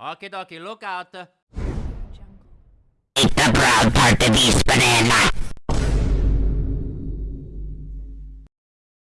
Okie dokie, look out. Eat the brown part of Eastman